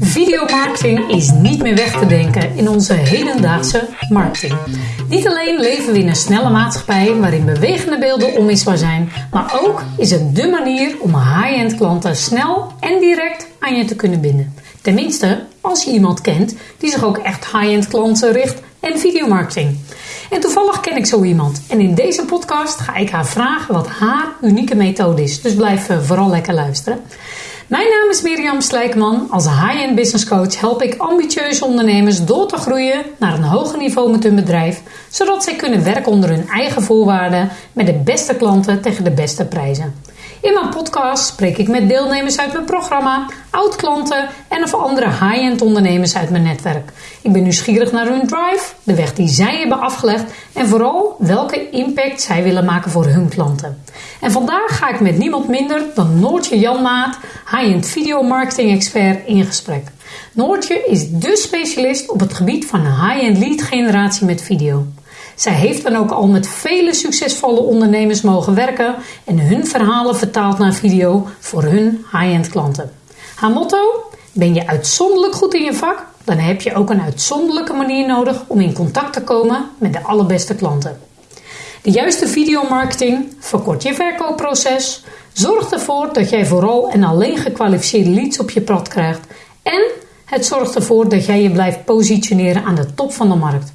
Videomarketing is niet meer weg te denken in onze hedendaagse marketing. Niet alleen leven we in een snelle maatschappij waarin bewegende beelden onmisbaar zijn, maar ook is het dé manier om high-end klanten snel en direct aan je te kunnen binden. Tenminste, als je iemand kent die zich ook echt high-end klanten richt en videomarketing. En toevallig ken ik zo iemand. En in deze podcast ga ik haar vragen wat haar unieke methode is. Dus blijf eh, vooral lekker luisteren. Mijn naam is Mirjam Slijkman. Als high-end business coach help ik ambitieuze ondernemers door te groeien naar een hoger niveau met hun bedrijf, zodat zij kunnen werken onder hun eigen voorwaarden met de beste klanten tegen de beste prijzen. In mijn podcast spreek ik met deelnemers uit mijn programma, oud-klanten en of andere high-end ondernemers uit mijn netwerk. Ik ben nieuwsgierig naar hun drive, de weg die zij hebben afgelegd en vooral welke impact zij willen maken voor hun klanten. En vandaag ga ik met niemand minder dan Noortje Janmaat, high-end video marketing expert, in gesprek. Noortje is dé specialist op het gebied van high-end lead generatie met video. Zij heeft dan ook al met vele succesvolle ondernemers mogen werken en hun verhalen vertaald naar video voor hun high-end klanten. Haar motto: Ben je uitzonderlijk goed in je vak? Dan heb je ook een uitzonderlijke manier nodig om in contact te komen met de allerbeste klanten. De juiste videomarketing verkort je verkoopproces, zorgt ervoor dat jij vooral en alleen gekwalificeerde leads op je pad krijgt en het zorgt ervoor dat jij je blijft positioneren aan de top van de markt.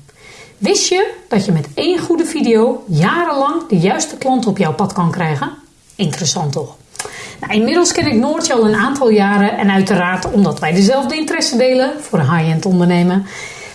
Wist je dat je met één goede video jarenlang de juiste klant op jouw pad kan krijgen? Interessant toch? Nou, inmiddels ken ik Noortje al een aantal jaren en uiteraard omdat wij dezelfde interesse delen voor high-end ondernemen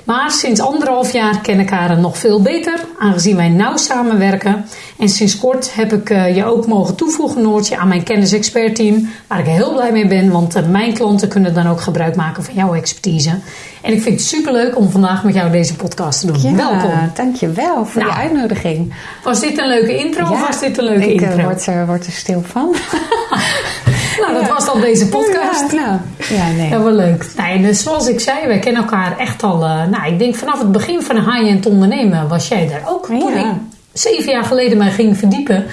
maar sinds anderhalf jaar ken ik haar nog veel beter, aangezien wij nauw samenwerken. En sinds kort heb ik eh, je ook mogen toevoegen, Noortje, aan mijn kennis-expert-team. Waar ik heel blij mee ben, want eh, mijn klanten kunnen dan ook gebruik maken van jouw expertise. En ik vind het superleuk om vandaag met jou deze podcast te doen. Ja, Welkom. Dankjewel voor Nou, je uitnodiging. Was dit een leuke intro of was dit een leuke ik, eh, intro? word, er, word er stil van. nou, dat was dan deze podcast. Ja, nou, ja, nee. Wel leuk. Nee, dus zoals ik zei, wij kennen elkaar echt al... eh, nou, ik denk vanaf het begin van high-end ondernemen was jij daar ook. Toen Ja. ik zeven jaar geleden mij ging verdiepen...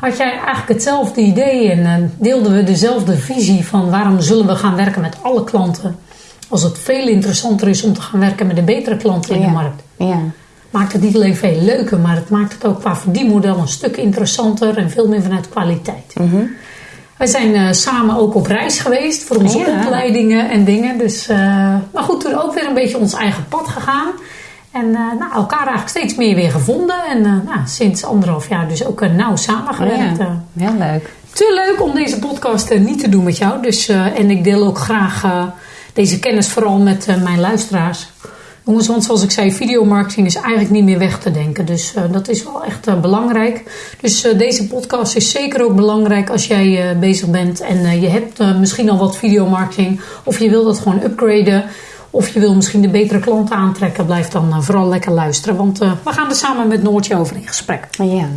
had jij eigenlijk hetzelfde idee en eh, deelden we dezelfde visie... van waarom zullen we gaan werken met alle klanten... als het veel interessanter is om te gaan werken met de betere klanten in de markt. Ja. Maakt het niet alleen veel leuker, maar het maakt het ook qua verdienmodel een stuk interessanter... en veel meer vanuit kwaliteit. Mhm. Wij zijn eh, samen ook op reis geweest voor onze Ja. opleidingen en dingen. Dus, eh, maar goed, toen ook weer een beetje ons eigen pad gegaan. En eh, nou, elkaar eigenlijk steeds meer weer gevonden. En nou, sinds anderhalf jaar dus ook nauw samengewerkt. Ja, eh. heel leuk. te leuk om deze podcast niet te doen met jou. Dus, en ik deel ook graag deze kennis vooral met mijn luisteraars. Jongens, want zoals ik zei, videomarketing is eigenlijk niet meer weg te denken. Dus eh, dat is wel echt eh, belangrijk. Dus eh, deze podcast is zeker ook belangrijk als jij bezig bent. En je hebt misschien al wat videomarketing. Of je wil dat gewoon upgraden. Of je wil misschien de betere klanten aantrekken. Blijf dan vooral lekker luisteren. Want we gaan er samen met Noortje over in gesprek. Ja.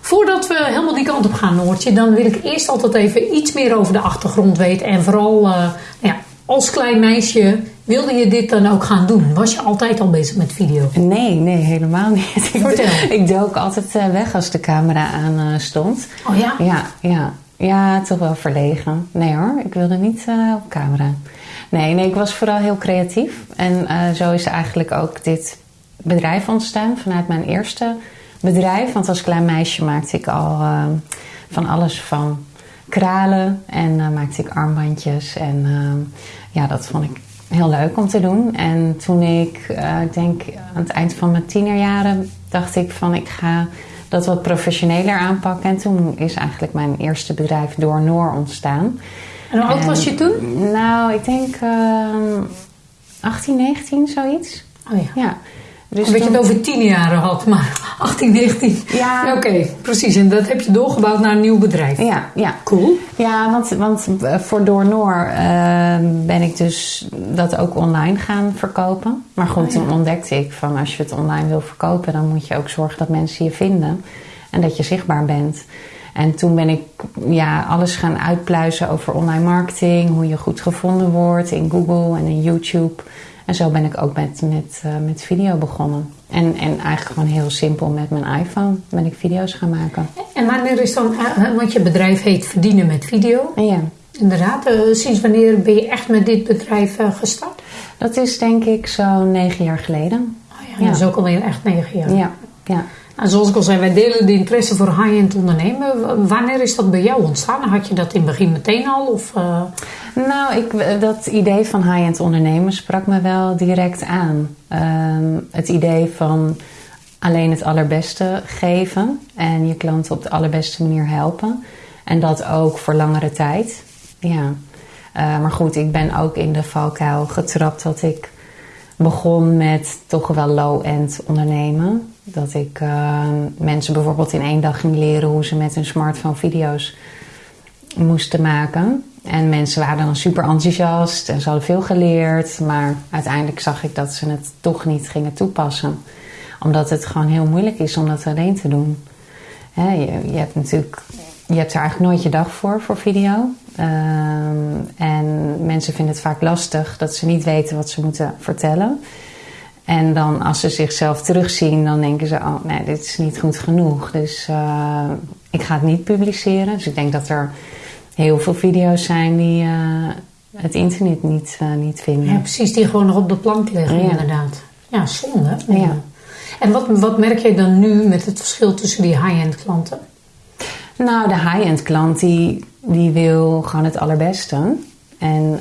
Voordat we helemaal die kant op gaan, Noortje, dan wil ik eerst altijd even iets meer over de achtergrond weten. En vooral, nou ja, als klein meisje, wilde je dit dan ook gaan doen? Was je altijd al bezig met video? Nee, nee, helemaal niet. Ik, Vertel. ik dook altijd eh, weg als de camera aan eh, stond. Oh ja? Ja, ja. Ja, toch wel verlegen. Nee hoor, ik wilde niet eh, op camera. Nee, nee, ik was vooral heel creatief. En zo is eigenlijk ook dit bedrijf ontstaan vanuit mijn eerste bedrijf. Want als klein meisje maakte ik al van alles van kralen en eh, maakte ik armbandjes. En eh, ja, dat vond ik heel leuk om te doen. En toen ik, eh, ik denk aan het eind van mijn tienerjaren, dacht ik van ik ga dat wat professioneler aanpakken. En toen is eigenlijk mijn eerste bedrijf Door Noor ontstaan. En hoe oud was je toen? Nou, ik denk ehm 18, 19, zoiets. Oh ja. Ja. Beetje toen- het over tien jaren had, maar 18, 19. Ja. Oké, precies. En dat heb je doorgebouwd naar een nieuw bedrijf. Ja, ja. Cool. Ja, want, want eh, voor Door Noor eh, ben ik dus dat ook online gaan verkopen. Maar goed, Oh, ja. toen ontdekte ik van als je het online wil verkopen, dan moet je ook zorgen dat mensen je vinden en dat je zichtbaar bent. En toen ben ik ja, alles gaan uitpluizen over online marketing, hoe je goed gevonden wordt in Google en in YouTube. En zo ben ik ook met, met, uh, met video begonnen. En, en eigenlijk gewoon heel simpel met mijn iPhone ben ik video's gaan maken. En wanneer is dan, want je bedrijf heet Verdienen met Video. Ja. Inderdaad, sinds wanneer ben je echt met dit bedrijf gestart? Dat is denk ik zo'n negen jaar geleden. Oh ja, ja. dat is ook alweer echt negen jaar. Ja, ja. En zoals ik al zei, wij delen de interesse voor high-end ondernemen. Wanneer is dat bij jou ontstaan? Had je dat in het begin meteen al? Of, uh... Nou, ik, dat idee van high-end ondernemen sprak me wel direct aan. Uh, het idee van alleen het allerbeste geven en je klanten op de allerbeste manier helpen. En dat ook voor langere tijd. Ja. Uh, maar goed, ik ben ook in de valkuil getrapt dat ik begon met toch wel low-end ondernemen. Dat ik uh, mensen bijvoorbeeld in één dag ging leren hoe ze met hun smartphone video's moesten maken. En mensen waren dan super enthousiast en ze hadden veel geleerd. Maar uiteindelijk zag ik dat ze het toch niet gingen toepassen. Omdat het gewoon heel moeilijk is om dat alleen te doen. Je, je, hebt natuurlijk, je hebt er eigenlijk nooit je dag voor, voor video. Um, en mensen vinden het vaak lastig dat ze niet weten wat ze moeten vertellen. En dan als ze zichzelf terugzien, dan denken ze: Oh, nee, dit is niet goed genoeg. Dus uh, ik ga het niet publiceren. Dus ik denk dat er heel veel video's zijn die uh, het internet niet, uh, niet vinden. Ja, precies, die gewoon nog op de plank liggen, ja. inderdaad. Ja, zonde. Ja. En wat, wat merk jij dan nu met het verschil tussen die high-end klanten? Nou, de high-end klant die, die wil gewoon het allerbeste. En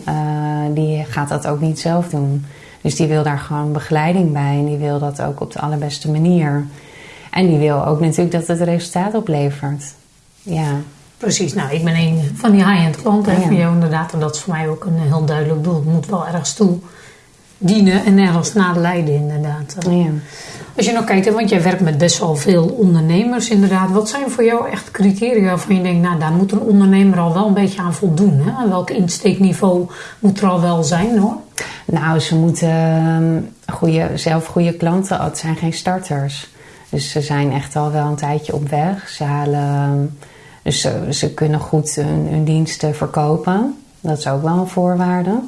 die gaat dat ook niet zelf doen. Dus die wil daar gewoon begeleiding bij en die wil dat ook op de allerbeste manier. En die wil ook natuurlijk dat het resultaat oplevert. Ja. Precies, nou ik ben een van die high-end klanten ja. van jou inderdaad. En dat is voor mij ook een heel duidelijk doel. Het moet wel ergens toe dienen en ergens naar leiden inderdaad. Ja. Als je nou kijkt, want jij werkt met best wel veel ondernemers inderdaad. Wat zijn voor jou echt criteria waarvan je denkt, nou daar moet een ondernemer al wel een beetje aan voldoen. Hè? Welk insteekniveau moet er al wel zijn hoor? Nou, ze moeten goede, zelf goede klanten, het zijn geen starters. Dus ze zijn echt al wel een tijdje op weg. Ze halen, dus ze, ze kunnen goed hun, hun, diensten verkopen. Dat is ook wel een voorwaarde.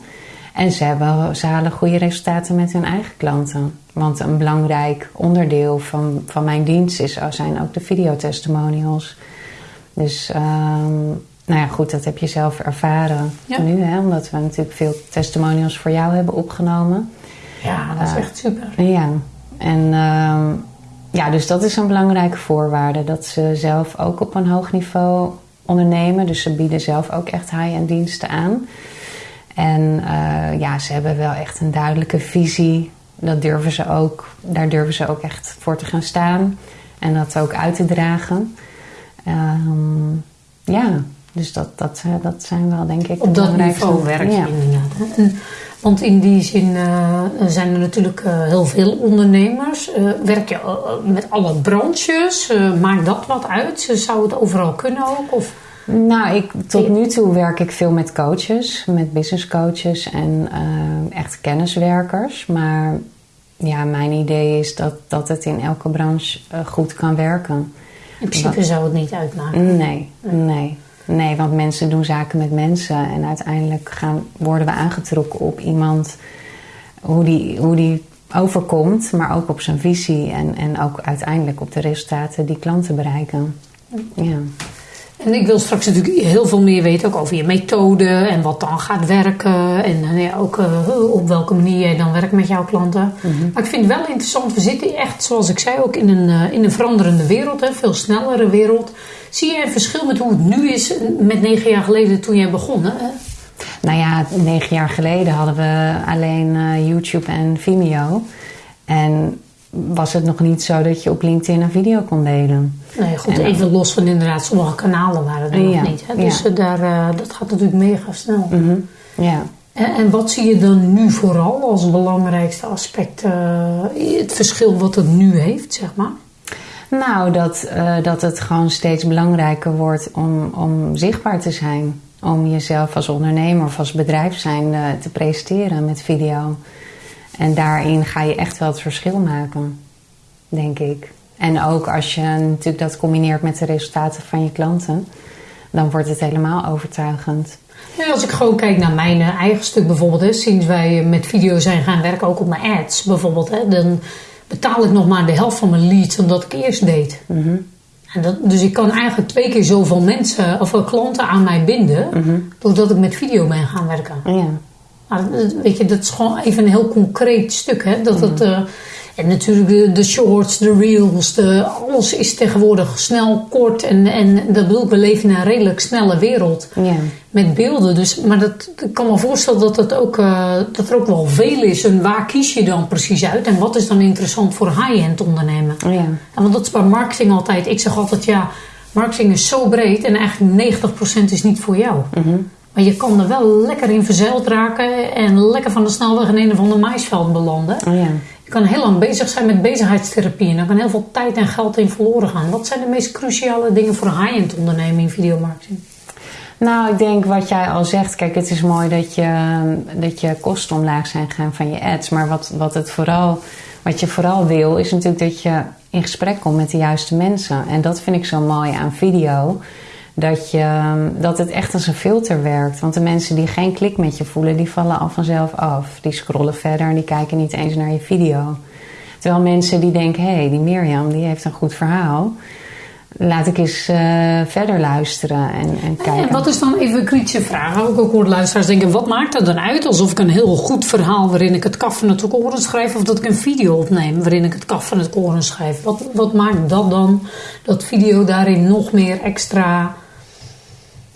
En ze, hebben, ze halen goede resultaten met hun eigen klanten. Want een belangrijk onderdeel van, van mijn dienst is, zijn ook de videotestimonials. Dus um, nou ja, goed, dat heb je zelf ervaren ja. nu, hè, omdat we natuurlijk veel testimonials voor jou hebben opgenomen. Ja, dat is uh, echt super. Ja, en uh, ja, dus dat is een belangrijke voorwaarde. Dat ze zelf ook op een hoog niveau ondernemen. Dus ze bieden zelf ook echt high-end diensten aan. En uh, ja, ze hebben wel echt een duidelijke visie. Dat durven ze ook, daar durven ze ook echt voor te gaan staan. En dat ook uit te dragen. Um, ja, dus dat, dat, dat zijn wel denk ik Op dat niveau werk je ja. inderdaad. En, want in die zin uh, zijn er natuurlijk uh, heel veel ondernemers. Uh, werk je met alle branches? maakt dat wat uit? Zou het overal kunnen ook? Of? Nou, ik, tot nu toe werk ik veel met coaches, met business coaches en echt kenniswerkers. Maar ja, mijn idee is dat, dat het in elke branche goed kan werken. In principe zou het niet uitmaken. Nee, nee. Nee, want mensen doen zaken met mensen. En uiteindelijk gaan, worden we aangetrokken op iemand, hoe die, hoe die overkomt, maar ook op zijn visie. En, en ook uiteindelijk op de resultaten die klanten bereiken. Ja. En ik wil straks natuurlijk heel veel meer weten ook over je methode en wat dan gaat werken. En ja, ook uh, op welke manier jij dan werkt met jouw klanten. Mhm. Maar ik vind het wel interessant. We zitten echt, zoals ik zei, ook in een, uh, in een veranderende wereld. Hè, veel snellere wereld. Zie je een verschil met hoe het nu is met negen jaar geleden toen jij begon? Hè? Nou ja, negen jaar geleden hadden we alleen uh, YouTube en Vimeo. En was het nog niet zo dat je op LinkedIn een video kon delen. Nee, goed, en even los van inderdaad, sommige kanalen waren er ja, nog niet. Hè? Dus ja. daar, uh, dat gaat natuurlijk mega snel. Mm -hmm. Ja. En, en, wat zie je dan nu vooral als belangrijkste aspect, uh, het verschil wat het nu heeft, zeg maar? Nou, dat, uh, dat het gewoon steeds belangrijker wordt om, om zichtbaar te zijn. Om jezelf als ondernemer of als bedrijf zijn te presenteren met video. En daarin ga je echt wel het verschil maken, denk ik. En ook als je natuurlijk dat combineert met de resultaten van je klanten, dan wordt het helemaal overtuigend. Ja, als ik gewoon kijk naar mijn eh, eigen stuk bijvoorbeeld, hè, sinds wij met video zijn gaan werken, ook op mijn ads bijvoorbeeld, hè, dan betaal ik nog maar de helft van mijn leads dan dat ik eerst deed. en dat, dus ik kan eigenlijk twee keer zoveel mensen of klanten aan mij binden, doordat ik met video ben gaan werken. Ja. Maar weet je, dat is gewoon even een heel concreet stuk. Hè? Dat het, eh, en natuurlijk de, de, shorts, de reels, de, alles is tegenwoordig snel, kort. En, en dat bedoel ik, we leven in een redelijk snelle wereld Ja. met beelden. Dus, maar dat, ik kan me voorstellen dat, het ook, eh, dat er ook wel veel is. En waar kies je dan precies uit? En wat is dan interessant voor high-end ondernemen? Ja. En want dat is bij marketing altijd. Ik zeg altijd, ja, marketing is zo breed en eigenlijk 90% is niet voor jou. Maar je kan er wel lekker in verzeild raken en lekker van de snelweg in een of ander maisveld belanden. Oh ja. Je kan heel lang bezig zijn met bezigheidstherapie en dan kan heel veel tijd en geld in verloren gaan. Wat zijn de meest cruciale dingen voor een high-end onderneming in videomarketing? Nou, ik denk wat jij al zegt. Kijk, het is mooi dat je, dat je kosten omlaag zijn gegaan van je ads. Maar wat, wat, het vooral, wat je vooral wil, is natuurlijk dat je in gesprek komt met de juiste mensen. En dat vind ik zo mooi aan video. Dat, je, dat het echt als een filter werkt. Want de mensen die geen klik met je voelen, die vallen al vanzelf af. Die scrollen verder en die kijken niet eens naar je video. Terwijl mensen die denken, hé, hey, die Mirjam, die heeft een goed verhaal laat ik eens uh, verder luisteren en, en kijken. En wat is dan even een kritische vraag? Ook, ook hoor luisteraars denken, wat maakt dat dan uit? Alsof ik een heel goed verhaal waarin ik het kaf van het koren schrijf... of dat ik een video opneem waarin ik het kaf van het koren schrijf. Wat, wat maakt dat dan, dat video daarin nog meer extra...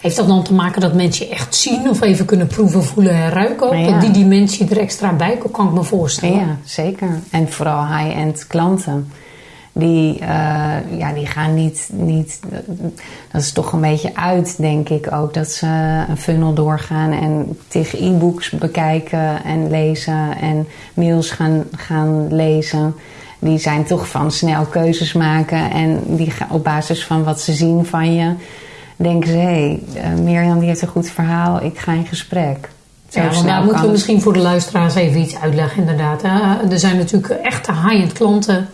Heeft dat dan te maken dat mensen je echt zien of even kunnen proeven, voelen en ruiken? Ja. Dat die dimensie er extra bij komt, kan ik me voorstellen. Ja, zeker. En vooral high-end klanten die, uh, ja, die gaan niet, niet. Dat is toch een beetje uit, denk ik ook. Dat ze een funnel doorgaan en tegen e-books bekijken en lezen en mails gaan, gaan lezen. Die zijn toch van snel keuzes maken en die gaan op basis van wat ze zien van je. Denken ze, hé, hey, uh, Mirjam die heeft een goed verhaal, ik ga in gesprek. Zo ja, daar moeten we misschien voor de luisteraars even iets uitleggen, inderdaad. Hè? Er zijn natuurlijk echte high-end klanten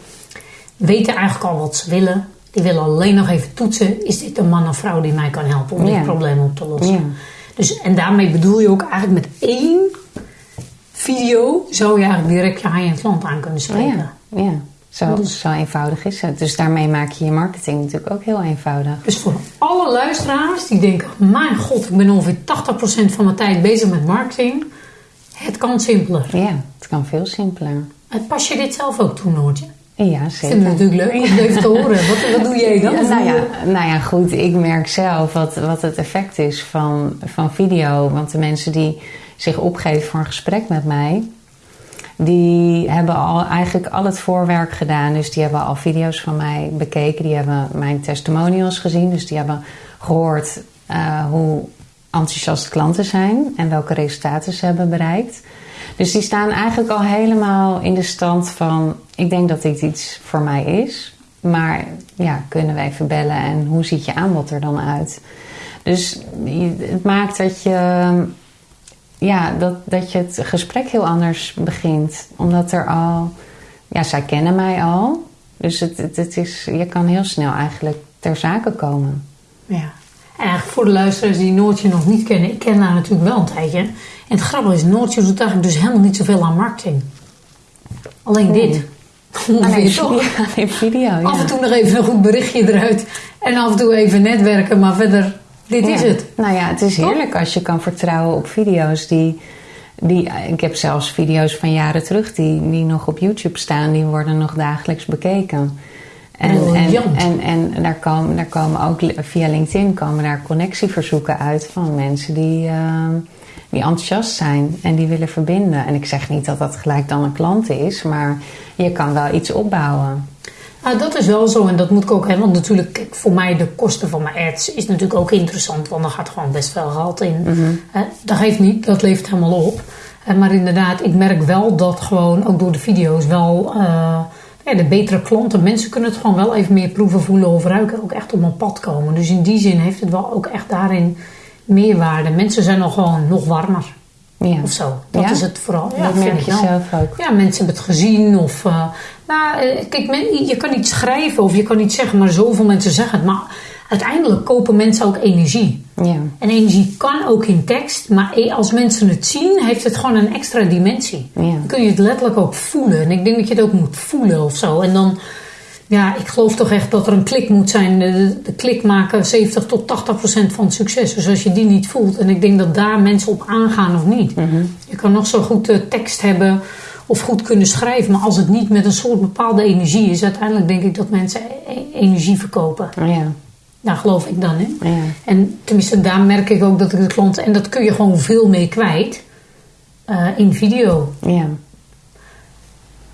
weten eigenlijk al wat ze willen. Die willen alleen nog even toetsen. Is dit een man of vrouw die mij kan helpen om Ja. dit probleem op te lossen? Ja. Dus, en daarmee bedoel je ook eigenlijk met één video... zou je eigenlijk direct je high-end klant aan kunnen spreken. Ja, ja. Zo, Dus- zo eenvoudig is het. Dus daarmee maak je je marketing natuurlijk ook heel eenvoudig. Dus voor alle luisteraars die denken... mijn god, ik ben ongeveer 80% van mijn tijd bezig met marketing... het kan simpeler. Ja, het kan veel simpeler. En Pas je dit zelf ook toe, Noortje? Ja, Ik vind zeker. het natuurlijk leuk om het even te horen. Wat, wat doe jij dan? Ja, nou, ja, nou ja, goed. Ik merk zelf wat, wat het effect is van, van video. Want de mensen die zich opgeven voor een gesprek met mij... die hebben al eigenlijk al het voorwerk gedaan. Dus die hebben al video's van mij bekeken. Die hebben mijn testimonials gezien. Dus die hebben gehoord eh, hoe enthousiast klanten zijn... en welke resultaten ze hebben bereikt. Dus die staan eigenlijk al helemaal in de stand van... ik denk dat dit iets voor mij is... Maar ja, kunnen we even bellen en hoe ziet je aanbod er dan uit? Dus het maakt dat je, ja, dat, dat je het gesprek heel anders begint. Omdat er al, ja, zij kennen mij al. Dus het, het, het is, je kan heel snel eigenlijk ter zake komen. Ja. En eigenlijk voor de luisteraars die Noortje nog niet kennen, ik ken haar natuurlijk wel een tijdje. En het grappige is, Noortje doet eigenlijk dus helemaal niet zoveel aan marketing. Alleen dit. Alleen toch? alleen video, ja. Af en toe nog even een goed berichtje eruit. En af en toe even netwerken, maar verder, dit is het. Nou ja, het is heerlijk als je kan vertrouwen op video's die, die... Ik heb zelfs video's van jaren terug die, die nog op YouTube staan. Die worden nog dagelijks bekeken. En, en, en, en daar, komen, daar komen ook via LinkedIn komen daar connectieverzoeken uit van mensen die, ehm, die enthousiast zijn en die willen verbinden. En ik zeg niet dat dat gelijk dan een klant is, maar je kan wel iets opbouwen. Nou, dat is wel zo en dat moet ik ook hebben. Want natuurlijk, kijk, voor mij de kosten van mijn ads is natuurlijk ook interessant. Want er gaat gewoon best veel geld in. Hè, dat geeft niet, dat levert helemaal op. Maar inderdaad, ik merk wel dat gewoon ook door de video's wel... eh, ja, de betere klanten, mensen kunnen het gewoon wel even meer proeven, voelen of ruiken. Ook echt op een pad komen. Dus in die zin heeft het wel ook echt daarin meerwaarde. Mensen zijn al gewoon nog warmer. Ja. Of zo. Dat Ja? is het vooral. Ja, dat vind merk ik je zelf ook. Ja, mensen hebben het gezien. Of, eh, nou, eh, kijk, men- je kan niet schrijven of je kan niet zeggen, maar zoveel mensen zeggen het. Maar uiteindelijk kopen mensen ook energie. Ja. En energie kan ook in tekst, maar e- als mensen het zien, heeft het gewoon een extra dimensie. Ja. Dan kun je het letterlijk ook voelen. En ik denk dat je het ook moet voelen of zo. En dan, ja, ik geloof toch echt dat er een klik moet zijn. De, de klik maken 70 tot 80 procent van het succes. Dus als je die niet voelt, en ik denk dat daar mensen op aangaan of niet. Je kan nog zo goed eh, tekst hebben of goed kunnen schrijven, maar als het niet met een soort bepaalde energie is, uiteindelijk denk ik dat mensen e- energie verkopen. Ja. Daar geloof ik dan in. Ja. En tenminste, daar merk ik ook dat ik de klanten, en dat kun je gewoon veel mee kwijt eh, in video. Ja.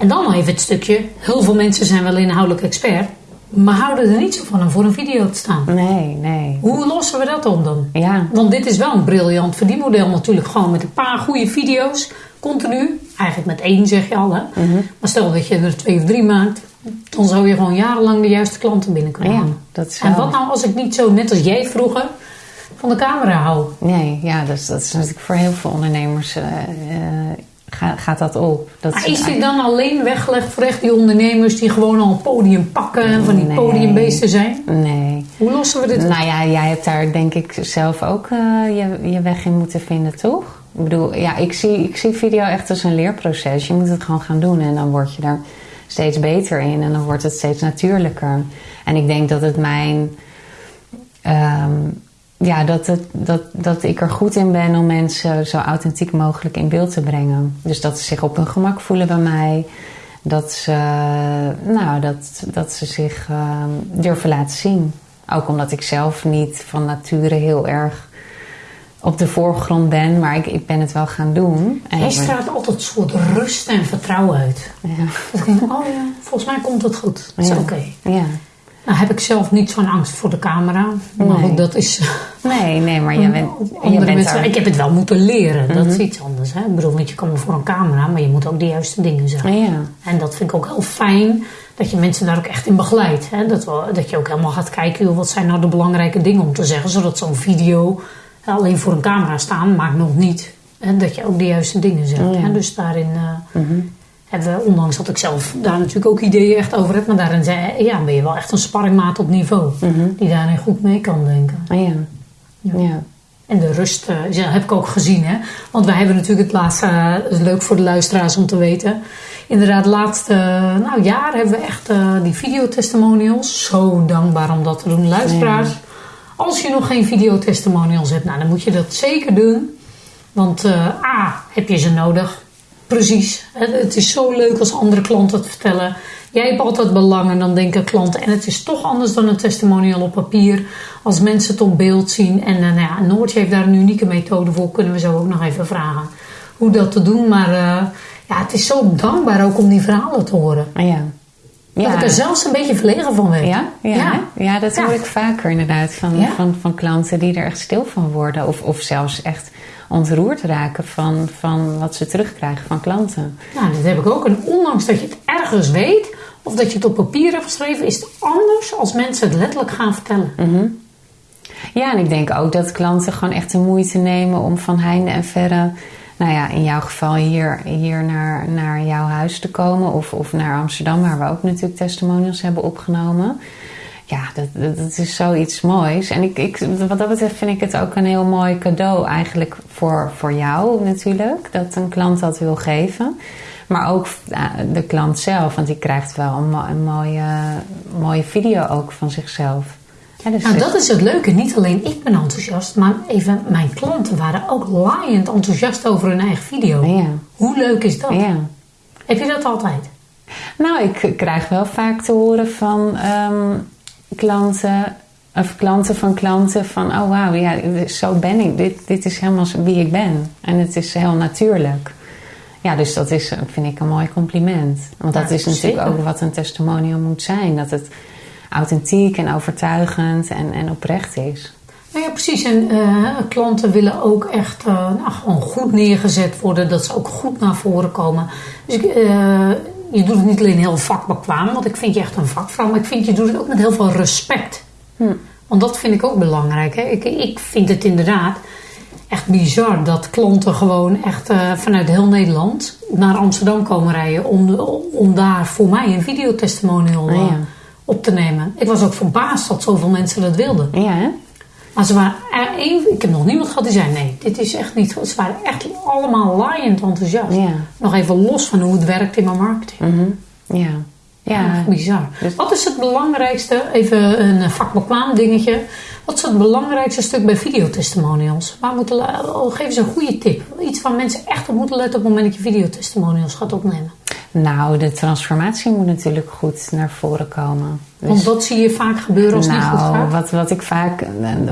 En dan nog even het stukje, heel veel mensen zijn wel inhoudelijk expert, maar houden er niet zo van om voor een video te staan. Nee, nee. Hoe lossen we dat op dan? Ja. Want dit is wel een briljant verdienmodel natuurlijk. Gewoon met een paar goede video's, continu. Eigenlijk met één zeg je al, hè. Mhm. Maar stel dat je er twee of drie maakt, dan zou je gewoon jarenlang de juiste klanten binnen kunnen Ja, halen. dat is En wat nou als ik niet zo, net als jij vroeger, van de camera hou? Nee, ja, dus dat is natuurlijk voor heel veel ondernemers eh, eh, ga- gaat dat op. Dat Maar is dit dan alleen weggelegd voor echt die ondernemers die gewoon al een podium pakken en van die Nee. podiumbeesten zijn? Nee. Hoe lossen we dit op? Nou ja, jij hebt daar denk ik zelf ook eh, je, je weg in moeten vinden, toch? Ik bedoel, ja, ik zie, ik zie video echt als een leerproces. Je moet het gewoon gaan doen en dan word je er steeds beter in en dan wordt het steeds natuurlijker. En ik denk dat het mijn. ehm, ja, dat, het, dat, dat ik er goed in ben om mensen zo authentiek mogelijk in beeld te brengen. Dus dat ze zich op hun gemak voelen bij mij. Dat ze, nou, dat, dat ze zich ehm, durven laten zien. Ook omdat ik zelf niet van nature heel erg op de voorgrond ben, maar ik, ik ben het wel gaan doen. En ben- straalt altijd een soort rust en vertrouwen uit. ja, Dat ik denk, oh ja, volgens mij komt het goed. Dat is Ja. oké. ja. Nou heb ik zelf niet zo'n angst voor de camera. Maar Nee. goed, dat is... Nee, nee, maar je bent, je bent mensen, er. Ik heb het wel moeten leren. Dat is iets anders. Hè? Ik bedoel, want je kan wel voor een camera, maar je moet ook de juiste dingen zeggen. Ja, En dat vind ik ook heel fijn. Dat je mensen daar ook echt in begeleidt. Hè? Dat, dat je ook helemaal gaat kijken, joh, wat zijn nou de belangrijke dingen om te zeggen. Zodat zo'n video alleen voor een camera staan, maakt nog niet. Hè? Dat je ook de juiste dingen zegt. Oh ja. Hè? Dus daarin eh, hebben we, ondanks dat ik zelf daar natuurlijk ook ideeën echt over heb. Maar daarin zei, ja, ben je wel echt een sparringmaat op niveau. Die daarin goed mee kan denken. Ah, ja. ja. En de rust eh, ja, heb ik ook gezien. Hè? Want wij hebben natuurlijk het laatste, eh, leuk voor de luisteraars om te weten. Inderdaad, laatste eh, nou, jaar hebben we echt eh, die videotestimonials. Zo dankbaar om dat te doen. Luisteraars, als je nog geen videotestimonials hebt, nou, dan moet je dat zeker doen. Want eh, A, heb je ze nodig. Precies. Het is zo leuk als andere klanten het vertellen. Jij hebt altijd belangen, dan denken klanten. En het is toch anders dan een testimonial op papier. Als mensen het op beeld zien. En eh, nou ja, Noortje heeft daar een unieke methode voor. Kunnen we zo ook nog even vragen hoe dat te doen. Maar eh, ja, het is zo dankbaar ook om die verhalen te horen. Ah, ja. Dat ik er zelfs een beetje verlegen van werd. Ja, ja, Ja. ja dat hoor Ja. ik vaker inderdaad van, Ja. van, van klanten die er echt stil van worden. Of, of zelfs echt ontroerd raken van, van wat ze terugkrijgen van klanten. Nou, dat heb ik ook. En ondanks dat je het ergens weet, of dat je het op papier hebt geschreven, is het anders als mensen het letterlijk gaan vertellen. Ja, en ik denk ook dat klanten gewoon echt de moeite nemen om van heinde en verre, nou ja, in jouw geval hier, hier naar, naar jouw huis te komen of, of naar Amsterdam, waar we ook natuurlijk testimonials hebben opgenomen. Ja, dat, is zoiets moois. En ik, ik, wat dat betreft vind ik het ook een heel mooi cadeau eigenlijk voor, voor jou natuurlijk, dat een klant dat wil geven. Maar ook eh, de klant zelf, want die krijgt wel een, mo- een mooie, mooie video ook van zichzelf. Ja, dus Nou, dat is het leuke. Niet alleen ik ben enthousiast, maar even mijn klanten waren ook laaiend enthousiast over hun eigen video. Ja. Hoe leuk is dat? Ja. Heb je dat altijd? Nou, ik krijg wel vaak te horen van ehm, klanten, of klanten van klanten van, oh wauw, ja, zo ben ik. Dit, dit is helemaal wie ik ben. En het is heel natuurlijk. Ja, dus dat is, vind ik, een mooi compliment. Want dat Ja, is natuurlijk zeker. ook wat een testimonial moet zijn. Dat het authentiek en overtuigend en, en oprecht is. Nou ja, precies. En eh, klanten willen ook echt nou, gewoon goed neergezet worden. Dat ze ook goed naar voren komen. Dus ik, eh, je doet het niet alleen heel vakbekwaam, want ik vind je echt een vakvrouw. Maar ik vind je doet het ook met heel veel respect. Want dat vind ik ook belangrijk. Hè? Ik, ik vind het inderdaad. echt bizar dat klanten gewoon echt eh, vanuit heel Nederland naar Amsterdam komen rijden om, om daar voor mij een videotestimonial Ah, eh, ja. op te nemen. Ik was ook verbaasd dat zoveel mensen dat wilden. Ja, hè? Maar ze waren één, ik heb nog niemand gehad die zei nee, dit is echt niet goed. Ze waren echt allemaal laaiend enthousiast. Ja. Nog even los van hoe het werkt in mijn marketing. Mhm. Ja. Ja. Echt bizar. Dus- Wat is het belangrijkste, even een vakbekwaam dingetje. Wat is het belangrijkste stuk bij videotestimonials? Waar moeten, oh, geef eens een goede tip. Iets waar mensen echt op moeten letten op het moment dat je videotestimonials gaat opnemen. Nou, de transformatie moet natuurlijk goed naar voren komen. Dus- Want wat zie je vaak gebeuren als het niet goed nou, gaat? wat, wat, ik vaak,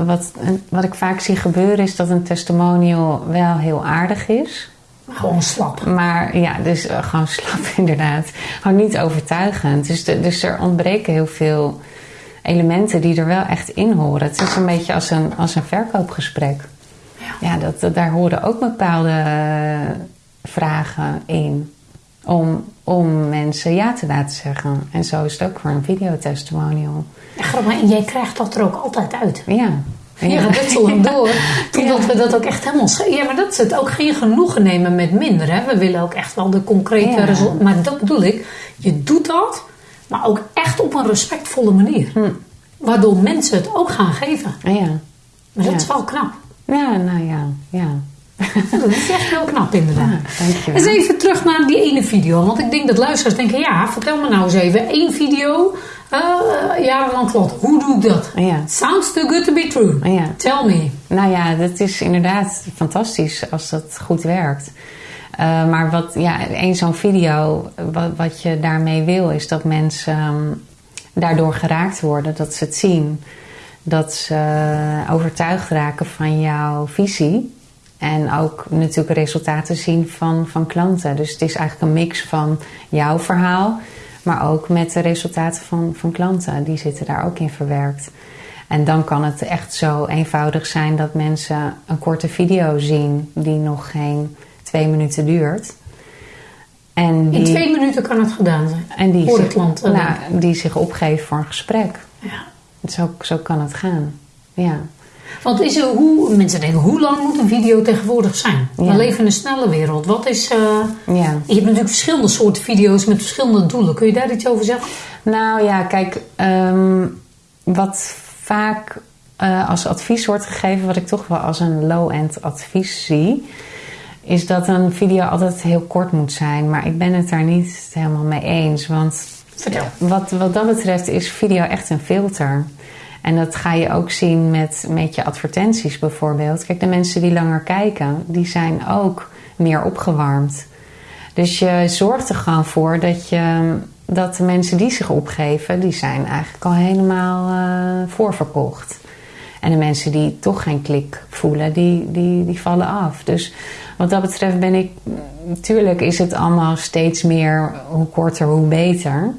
wat, wat ik vaak zie gebeuren is dat een testimonial wel heel aardig is. Gewoon slap. Maar ja, dus eh, gewoon slap inderdaad. Gewoon niet overtuigend. Dus, de- dus er ontbreken heel veel elementen die er wel echt in horen. Het is een beetje als een, als een verkoopgesprek. Ja, dat, dat- daar horen ook bepaalde eh, vragen in. Om, om mensen ja te laten zeggen. En zo is het ook voor een videotestimonial. Ja, grappig, en jij krijgt dat er ook altijd uit. Ja. Je gaat dit zo lang door. Totdat we dat ook echt helemaal... Ja, maar dat is het ook geen genoegen nemen met minder. Hè? We willen ook echt wel de concrete Ja. resultaten. Maar dat bedoel ik. Je doet dat, maar ook echt op een respectvolle manier. Hm. Waardoor mensen het ook gaan geven. Ja. Maar dat Ja. is wel knap. Ja, nou ja. Ja. Dat is echt heel knap inderdaad. Ja, dankjewel. Eens even terug naar die ene video. Want ik denk dat luisteraars denken... Ja, vertel me nou eens even. één video, eh jarenlang klant. Hoe doe ik dat? Ja. Sounds too good to be true. Ja. Tell me. Nou ja, dat is inderdaad fantastisch als dat goed werkt. Eh, maar wat, ja, één zo'n video, wat, wat je daarmee wil, is dat mensen ehm, daardoor geraakt worden, dat ze het zien. Dat ze overtuigd raken van jouw visie. En ook natuurlijk resultaten zien van, van klanten. Dus het is eigenlijk een mix van jouw verhaal, maar ook met de resultaten van, van klanten. Die zitten daar ook in verwerkt. En dan kan het echt zo eenvoudig zijn dat mensen een korte video zien die nog geen twee minuten duurt. En die, In twee minuten kan het gedaan zijn. en die, voor de klant, eh, nou, die zich opgeven voor een gesprek. Ja. Zo, zo kan het gaan. Ja. Want is er hoe, mensen denken, hoe lang moet een video tegenwoordig zijn? We leven in een snelle wereld. Wat is, eh, ja. je hebt natuurlijk verschillende soorten video's met verschillende doelen. Kun je daar iets over zeggen? Nou ja, kijk, ehm, wat vaak eh, als advies wordt gegeven, wat ik toch wel als een low-end advies zie, is dat een video altijd heel kort moet zijn. Maar ik ben het daar niet helemaal mee eens. Want Vertel. wat, wat dat betreft is video echt een filter. En dat ga je ook zien met, met je advertenties bijvoorbeeld. Kijk, de mensen die langer kijken, die zijn ook meer opgewarmd. Dus je zorgt er gewoon voor dat, je, dat de mensen die zich opgeven, die zijn eigenlijk al helemaal eh, voorverkocht. En de mensen die toch geen klik voelen, die, die, die vallen af. Dus wat dat betreft ben ik... Natuurlijk is het allemaal steeds meer hoe korter, hoe beter.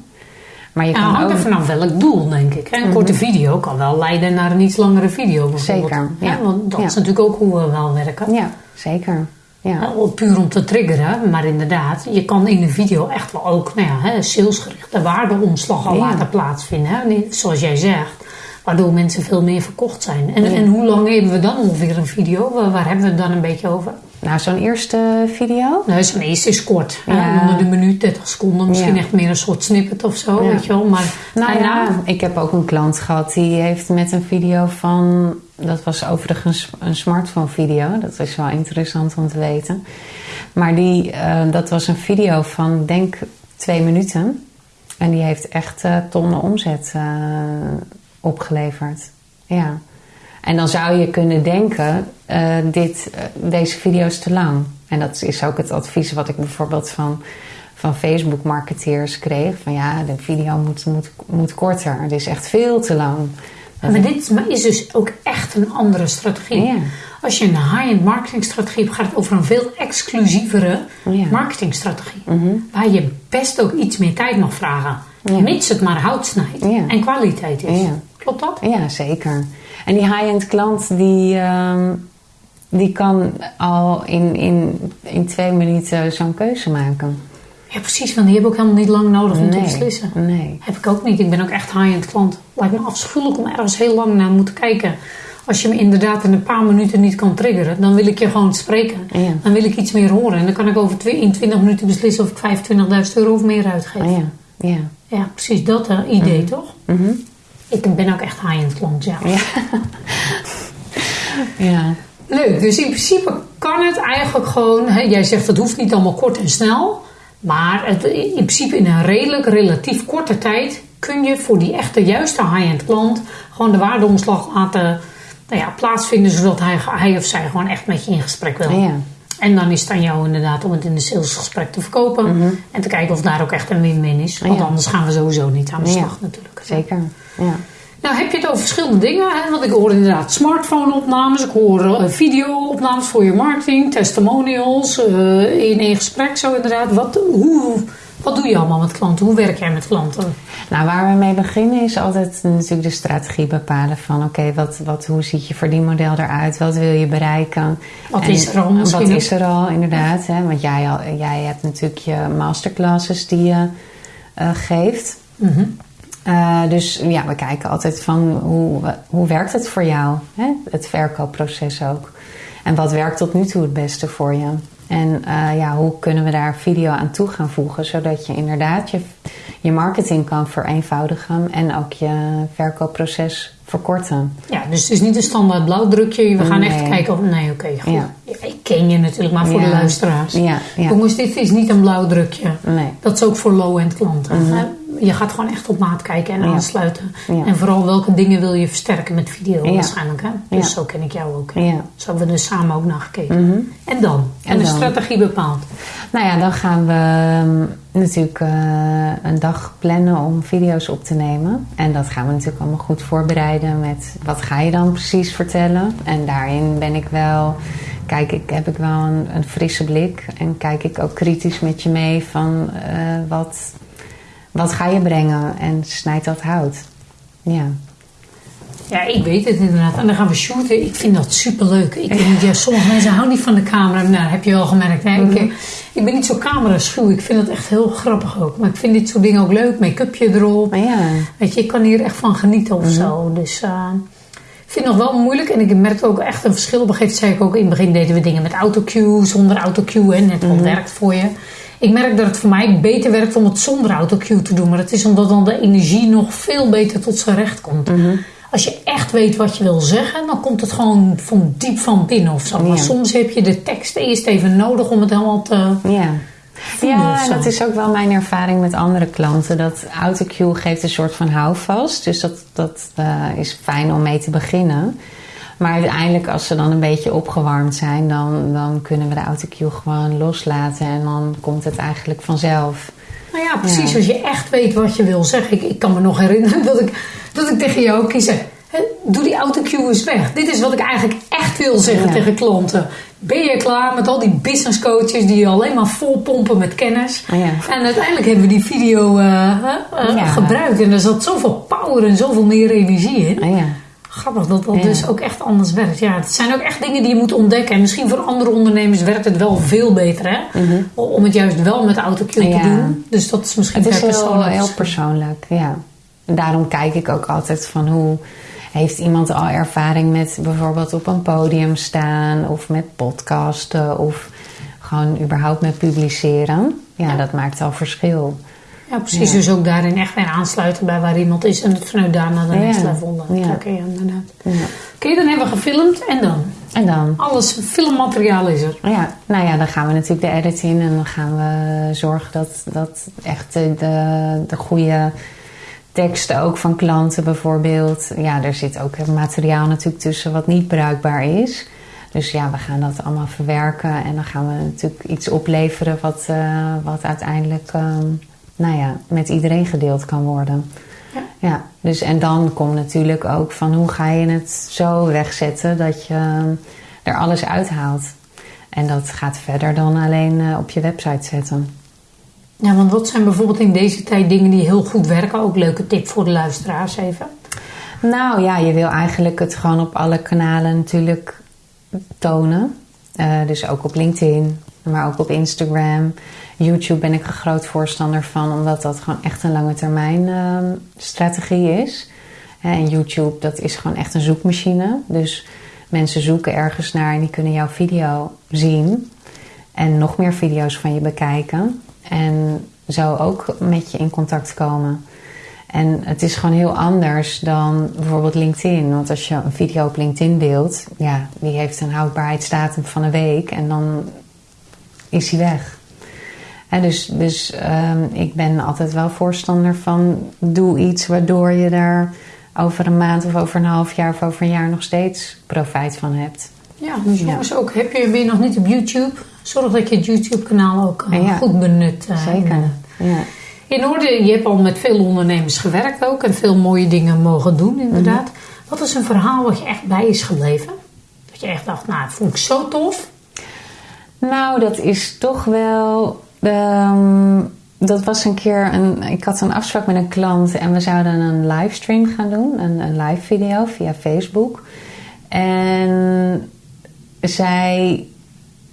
Maar je kan hangt ook... er vanaf welk doel, denk ik. hè. Een korte video kan wel leiden naar een iets langere video bijvoorbeeld. Zeker, ja. Want dat Ja. is natuurlijk ook hoe we wel werken. Ja, zeker. Ja. Puur om te triggeren, maar inderdaad, je kan in een video echt wel ook nou ja, salesgerichte waardeomslag al laten plaatsvinden. Hè? Zoals jij zegt, waardoor mensen veel meer verkocht zijn. En, en hoe lang hebben we dan ongeveer een video? Waar, waar hebben we het dan een beetje over? Nou, zo'n eerste video. Nou, zo'n eerste is kort. Ja. Onder de minuut, 30 seconden. Misschien Ja. echt meer een soort snippet of zo, Ja. weet je wel. Maar Nou ja, nou, ik heb ook een klant gehad die heeft met een video van... Dat was overigens een smartphone video. Dat is wel interessant om te weten. Maar die, eh, dat was een video van, denk twee minuten. En die heeft echt eh, tonnen omzet eh, opgeleverd. Ja. En dan zou je kunnen denken, eh, dit, eh, deze video is te lang. En dat is ook het advies wat ik bijvoorbeeld van, van Facebook-marketeers kreeg. Van ja, de video moet, moet, moet korter. Het is echt veel te lang. maar dit is dus ook echt een andere strategie. Ja. Als je een high-end marketingstrategie hebt, gaat het over een veel exclusievere Ja. Mhm. marketingstrategie. Waar je best ook iets meer tijd mag vragen. Ja. Mits het maar hout snijdt en kwaliteit is. Klopt dat? Ja, zeker. En die high-end klant die, ehm, die kan al in, in, in twee minuten zo'n keuze maken. Ja, precies. Want die hebben ook helemaal niet lang nodig om te beslissen. nee. Heb ik ook niet. Ik ben ook echt high-end klant. Lijkt me afschuwelijk om ergens heel lang naar moeten kijken. als je me inderdaad in een paar minuten niet kan triggeren, dan wil ik je gewoon spreken. Ja. Dan wil ik iets meer horen. En dan kan ik over in 20 minuten beslissen of ik 25.000 euro of meer uitgeef. Oh ja. Ja. Ja, precies dat eh, idee toch? Mhm. Ik ben ook echt high-end klant, ja. Ja. ja. Leuk, dus in principe kan het eigenlijk gewoon... Hè, jij zegt het hoeft niet allemaal kort en snel. Maar het, in principe in een redelijk, relatief korte tijd... kun je voor die echte juiste high-end klant... gewoon de waardeomslag laten nou ja, plaatsvinden... zodat hij, hij of zij gewoon echt met je in gesprek wil. Ja. En dan is het aan jou inderdaad om het in de salesgesprek te verkopen. En te kijken of daar ook echt een win-win is. Want Mhm. Ja. anders gaan we sowieso niet aan de Ja. slag natuurlijk. Zeker. Ja. Nou, heb je het over verschillende dingen? Hè? Want ik hoor inderdaad smartphone-opnames, ik hoor eh, video-opnames voor je marketing, testimonials, eh, in één gesprek zo inderdaad. Wat, hoe, wat doe je allemaal met klanten? Hoe werk jij met klanten? Nou, waar we mee beginnen is altijd natuurlijk de strategie bepalen van oké, wat, wat, hoe ziet je verdienmodel eruit? Wat wil je bereiken? Wat En is er al misschien Wat is er al, inderdaad. Hè? Want jij, al, jij hebt natuurlijk je masterclasses die je eh, geeft. Mhm. Eh, dus ja, we kijken altijd van hoe, hoe werkt het voor jou? Hè? Het verkoopproces ook. En wat werkt tot nu toe het beste voor je? En eh, ja, hoe kunnen we daar video aan toe gaan voegen, zodat je inderdaad je, je marketing kan vereenvoudigen en ook je verkoopproces verkorten. Ja, dus het is niet een standaard blauwdrukje. We gaan echt kijken of... Nee, oké, goed. Ja. Ja, ik ken je natuurlijk, maar voor Ja. de luisteraars. Ja, ja. Jongens, dit is niet een blauwdrukje. Nee. Dat is ook voor low-end klanten. hè. Je gaat gewoon echt op maat kijken en. Ja. aansluiten. Ja. En vooral welke dingen wil je versterken met video waarschijnlijk. Hè? Dus zo ken ik jou ook. Ja. Zo hebben we dus samen ook naar gekeken. Mhm. En dan? En, En de dan? strategie bepaald. Nou ja, dan gaan we ehm, natuurlijk eh, een dag plannen om video's op te nemen. En dat gaan we natuurlijk allemaal goed voorbereiden met wat ga je dan precies vertellen. En daarin ben ik wel, kijk ik, heb ik wel een, een frisse blik. En kijk ik ook kritisch met je mee van eh, wat, wat ga je brengen en snijd dat hout. Ja. Ja, ik weet het inderdaad. En dan gaan we shooten. Ik vind dat superleuk. Ik ja, sommige mensen houden niet van de camera. Nou, dat heb je wel gemerkt. Hè? Mhm. ik, ik ben niet zo cameraschuw. Ik vind het echt heel grappig ook. Maar ik vind dit soort dingen ook leuk. Make-upje erop. Maar ja, Weet je, ik kan hier echt van genieten of zo. Dus eh, ik vind het nog wel moeilijk. En ik merk ook echt een verschil. Op een gegeven moment zei ik ook, in het begin deden we dingen met autocue, zonder autocue. En net wat werkt voor je. Ik merk dat het voor mij beter werkt om het zonder autocue te doen. Maar dat is omdat dan de energie nog veel beter tot zijn recht komt. Als je echt weet wat je wil zeggen, dan komt het gewoon van diep van binnen of zo. Maar soms heb je de tekst eerst even nodig om het helemaal te... ja. Ja, dat is ook wel mijn ervaring met andere klanten. Dat autocue geeft een soort van houvast. Dus dat, dat eh, is fijn om mee te beginnen. Maar uiteindelijk, als ze dan een beetje opgewarmd zijn, dan, dan kunnen we de autocue gewoon loslaten. En dan komt het eigenlijk vanzelf. Nou ja, precies. Ja. Als je echt weet wat je wil zeggen. Ik, ik kan me nog herinneren dat ik, dat ik tegen jou kies. Doe die autocue eens weg. Dit is wat ik eigenlijk echt wil zeggen Ja. tegen klanten. Ben je klaar met al die business coaches die je alleen maar vol pompen met kennis? Ja. En uiteindelijk hebben we die video eh, eh, gebruikt. En er zat zoveel power en zoveel meer energie in. Ja. Grappig dat dat Ja. dus ook echt anders werkt. Ja, het zijn ook echt dingen die je moet ontdekken. En misschien voor andere ondernemers werkt het wel veel beter. Hè? Om het juist wel met autocue Ja. te doen. Dus dat is misschien Het is heel, persoonlijk. heel persoonlijk, ja. Daarom kijk ik ook altijd van hoe heeft iemand al ervaring met bijvoorbeeld op een podium staan of met podcasten of gewoon überhaupt met publiceren. Ja, Ja. dat maakt al verschil. Ja, precies. Ja. Dus ook daarin echt weer aansluiten bij waar iemand is. En het vanuit daar naar de Ja. next level Ja. trekken. Ja, inderdaad. Ja. Oké, dan hebben we gefilmd. En dan? En dan? Alles, filmmateriaal is er. Ja, nou ja, dan gaan we natuurlijk de edit in en dan gaan we zorgen dat, dat echt de, de, de goede teksten ook van klanten bijvoorbeeld. Ja, er zit ook materiaal natuurlijk tussen wat niet bruikbaar is. Dus ja, we gaan dat allemaal verwerken en dan gaan we natuurlijk iets opleveren wat, eh, wat uiteindelijk ehm, nou ja, met iedereen gedeeld kan worden. Ja. Ja, dus en dan komt natuurlijk ook van hoe ga je het zo wegzetten dat je ehm, er alles uithaalt. En dat gaat verder dan alleen eh, op je website zetten. Ja, want wat zijn bijvoorbeeld in deze tijd dingen die heel goed werken? Ook leuke tip voor de luisteraars even. Nou ja, je wil eigenlijk het gewoon op alle kanalen natuurlijk tonen. Eh, dus ook op LinkedIn, maar ook op Instagram. YouTube ben ik een groot voorstander van, omdat dat gewoon echt een lange termijn ehm, strategie is. En YouTube, dat is gewoon echt een zoekmachine. Dus mensen zoeken ergens naar en die kunnen jouw video zien. En nog meer video's van je bekijken. En zo ook met je in contact komen. En het is gewoon heel anders dan bijvoorbeeld LinkedIn. Want als je een video op LinkedIn deelt, ja, die heeft een houdbaarheidsdatum van een week en dan is hij weg. En dus dus ehm, ik ben altijd wel voorstander van doe iets waardoor je daar over een maand of over een half jaar of over een jaar nog steeds profijt van hebt. Ja, dus jongens ook, heb je, weer nog niet op YouTube? Zorg dat je het YouTube-kanaal ook uh, Ja. goed benut. uh, Zeker. Ja. In orde, je hebt al met veel ondernemers gewerkt ook en veel mooie dingen mogen doen, inderdaad. Wat is een verhaal wat je echt bij is gebleven? Dat je echt dacht, nou, dat vond ik zo tof. Nou, dat is toch wel. Ehm, dat was een keer een. Ik had een afspraak met een klant en we zouden een livestream gaan doen, een, een live video via Facebook. En zij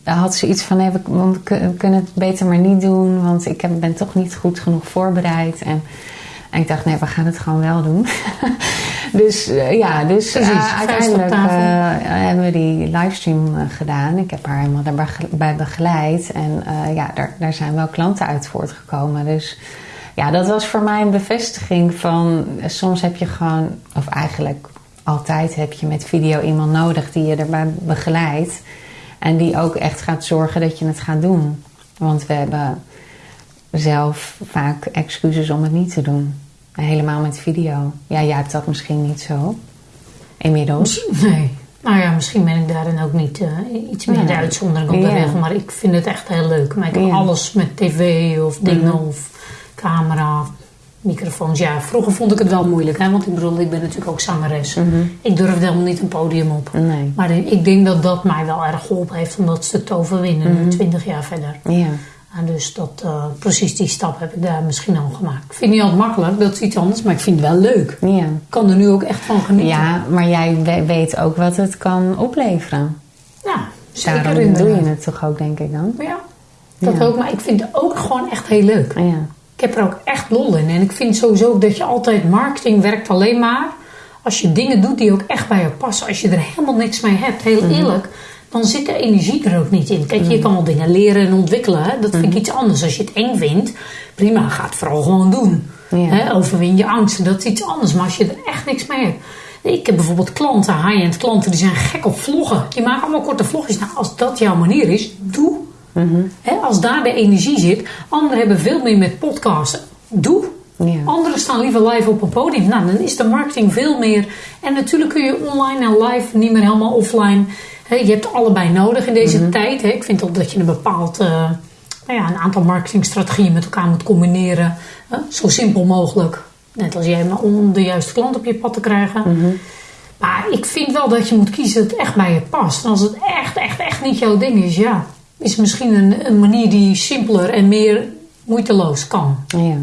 had zoiets van: nee, we, we kun- kunnen het beter maar niet doen, want ik heb, ben toch niet goed genoeg voorbereid. En, en ik dacht: nee, we gaan het gewoon wel doen. dus eh, ja, dus eh, uiteindelijk eh, hebben we die livestream gedaan. Ik heb haar helemaal daarbij ge- bij begeleid. En ja, daar, daar zijn wel klanten uit voortgekomen. Dus ja, dat was voor mij een bevestiging van... soms heb je gewoon, of eigenlijk altijd heb je met video iemand nodig... die je erbij begeleidt. En die ook echt gaat zorgen dat je het gaat doen. Want we hebben zelf vaak excuses om het niet te doen. Helemaal met video. Ja, jij hebt dat misschien niet zo. Inmiddels. Nee. Nou ja, misschien ben ik daarin ook niet eh, iets meer Ja. de uitzondering op de Ja. regel. Maar ik vind het echt heel leuk. Maar ik heb Ja. alles met tv of dingen Mhm. of camera, microfoons. Ja, vroeger vond ik het wel moeilijk. Hè? Want ik bedoel, ik ben natuurlijk ook zangeres. Mhm. Ik durfde helemaal niet een podium op. Nee. Maar ik denk dat dat mij wel erg geholpen heeft om dat te overwinnen. Mhm. nu 20 jaar verder. Ja. En dus dat, eh, precies die stap heb ik daar misschien al gemaakt. Ik vind het niet altijd makkelijk, dat is iets anders. Maar ik vind het wel leuk. Ja. Ik kan er nu ook echt van genieten. ja, maar jij we- weet ook wat het kan opleveren. Ja, zeker Daarom doe je het toch ook, denk ik dan? Ja, dat Ja. ook. Maar ik vind het ook gewoon echt heel leuk. Ja. Ik heb er ook echt lol in. En ik vind sowieso dat je altijd marketing werkt alleen maar als je dingen doet die ook echt bij je passen. Als je er helemaal niks mee hebt, heel Mhm. eerlijk, dan zit de energie er ook niet in. Kijk, je kan wel dingen leren en ontwikkelen. Hè? Dat vind Mhm. ik iets anders. Als je het eng vindt, prima, ga het vooral gewoon doen. Ja. Hè? Overwin je angsten, dat is iets anders. Maar als je er echt niks mee hebt. Ik heb bijvoorbeeld klanten, high-end klanten, die zijn gek op vloggen. Die maken allemaal korte vlogjes. Nou, als dat jouw manier is, doe. Hè, als daar de energie zit. Anderen hebben veel meer met podcasten. Doe. Ja. Anderen staan liever live op een podium. Nou, dan is de marketing veel meer. En natuurlijk kun je online en live niet meer helemaal offline. Je hebt allebei nodig in deze tijd. Hè. Ik vind ook dat je een bepaald eh, nou ja, een aantal marketingstrategieën met elkaar moet combineren. Zo simpel mogelijk. Net als jij, maar om de juiste klant op je pad te krijgen. Maar ik vind wel dat je moet kiezen dat het echt bij je past. En als het echt, echt, echt niet jouw ding is, ja, is misschien een, een manier die simpeler en meer moeiteloos kan. Ja.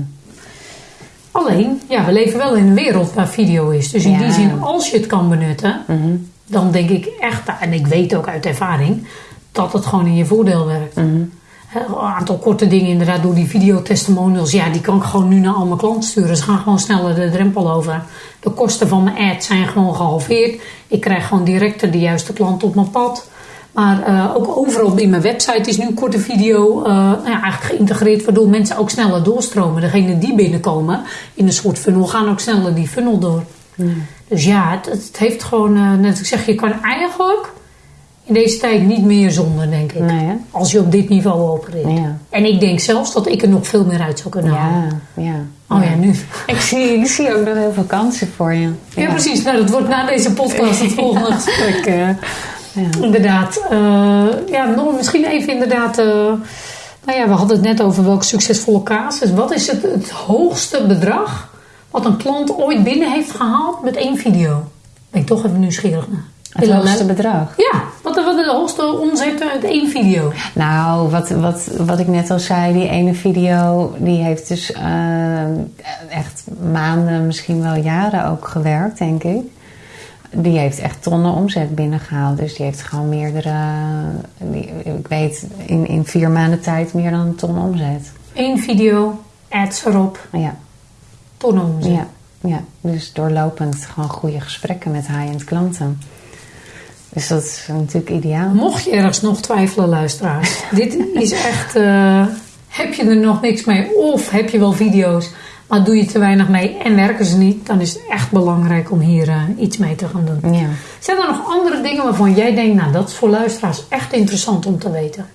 Alleen, ja, we leven wel in een wereld waar video is. Dus in Ja. die zin, als je het kan benutten, dan denk ik echt, en ik weet ook uit ervaring, dat het gewoon in je voordeel werkt. Hè, Een aantal korte dingen inderdaad door die videotestimonials. Ja, die kan ik gewoon nu naar al mijn klanten sturen. Ze gaan gewoon sneller de drempel over. De kosten van mijn ad zijn gewoon gehalveerd. Ik krijg gewoon direct de juiste klant op mijn pad. Maar eh, ook overal in mijn website is nu een korte video eh, nou ja, eigenlijk geïntegreerd. Waardoor mensen ook sneller doorstromen. Degenen die binnenkomen in een soort funnel gaan ook sneller die funnel door. Dus ja, het, het heeft gewoon, eh, net als ik zeg, je kan eigenlijk in deze tijd niet meer zonder, denk ik. Nee? Als je op dit niveau opereert. Ja. En ik denk zelfs dat ik er nog veel meer uit zou kunnen halen. Ja, ja. Oh ja, nu. Ik zie, ik zie ook nog heel veel kansen voor je. Ja, precies. Nou, dat wordt na deze podcast het volgende gesprek. Ja. Inderdaad. eh, ja, nog misschien even inderdaad... eh, nou ja, we hadden het net over welke succesvolle casus. Wat is het, het hoogste bedrag wat een klant ooit binnen heeft gehaald met één video? Ben ik toch even nieuwsgierig naar. Het hoogste bedrag. Ja, wat, wat de hoogste omzet met één video? Nou, wat, wat, wat ik net al zei, die ene video, die heeft dus eh, echt maanden, misschien wel jaren ook gewerkt, denk ik. Die heeft echt tonnen omzet binnengehaald. Dus die heeft gewoon meerdere, die, ik weet, in, in vier maanden tijd meer dan een ton omzet. Eén video, ads erop, Ja, tonnen omzet. ja. ja, dus doorlopend gewoon goede gesprekken met high-end klanten. Dus dat is natuurlijk ideaal. Mocht je ergens nog twijfelen, luisteraars. dit is echt... eh, heb je er nog niks mee? Of heb je wel video's, maar doe je te weinig mee en werken ze niet? Dan is het echt belangrijk om hier eh, iets mee te gaan doen. Ja. Zijn er nog andere dingen waarvan jij denkt... nou, dat is voor luisteraars echt interessant om te weten?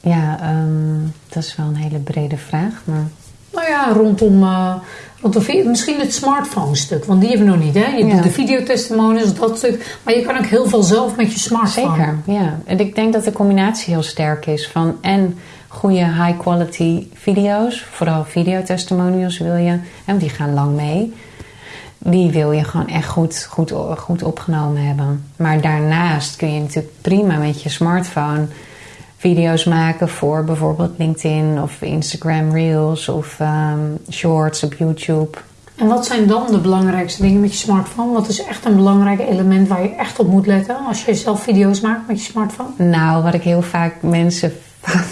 Ja, ehm, dat is wel een hele brede vraag. Maar Nou ja, rondom, eh, rondom misschien het smartphone stuk. Want die hebben we nog niet, hè? Je Ja. doet de videotestimonials, dat stuk. Maar je kan ook heel veel zelf met je smartphone. zeker, ja. En ik denk dat de combinatie heel sterk is van en goede high quality video's, vooral videotestimonials wil je, en die gaan lang mee. Die wil je gewoon echt goed, goed, goed opgenomen hebben. Maar daarnaast kun je natuurlijk prima met je smartphone video's maken voor bijvoorbeeld LinkedIn of Instagram Reels of ehm, Shorts op YouTube. En wat zijn dan de belangrijkste dingen met je smartphone? Wat is echt een belangrijk element waar je echt op moet letten... als je zelf video's maakt met je smartphone? Nou, wat ik heel vaak mensen